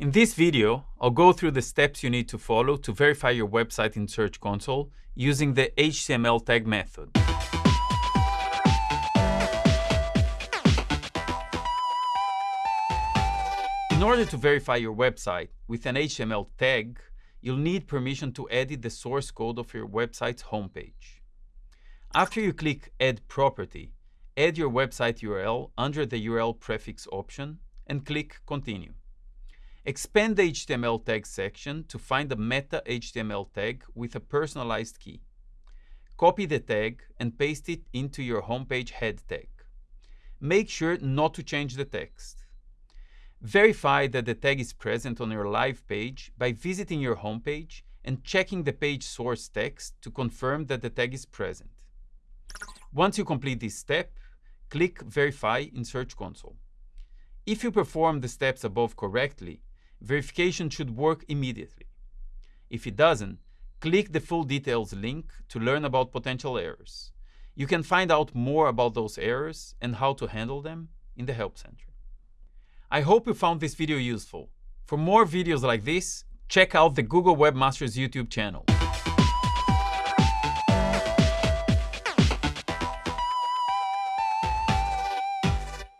In this video, I'll go through the steps you need to follow to verify your website in Search Console using the HTML tag method. In order to verify your website with an HTML tag, you'll need permission to edit the source code of your website's homepage. After you click Add Property, add your website URL under the URL prefix option and click Continue. Expand the HTML tag section to find the meta HTML tag with a personalized key. Copy the tag and paste it into your homepage head tag. Make sure not to change the text. Verify that the tag is present on your live page by visiting your homepage and checking the page source text to confirm that the tag is present. Once you complete this step, click Verify in Search Console. If you perform the steps above correctly, verification should work immediately. If it doesn't, click the full details link to learn about potential errors. You can find out more about those errors and how to handle them in the Help Center. I hope you found this video useful. For more videos like this, check out the Google Webmasters YouTube channel.